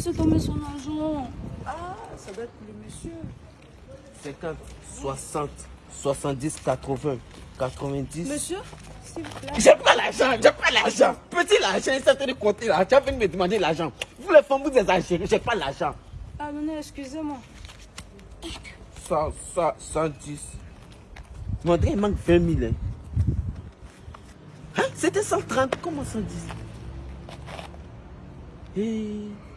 laissé tomber son argent. Ah, ça doit être le monsieur. 50, 60, 70, 80, 90. Monsieur, s'il vous. J'ai pas l'argent, j'ai pas l'argent. Petit l'argent, il s'est de compter là. Tu as me demander l'argent. Vous les femmes, vous exagérez, j'ai pas l'argent. Pardonnez, excusez-moi. 100, ça, 110. Mon il manque 20 000. Hein. hein? C'était 130, comment 110 Et... Eh.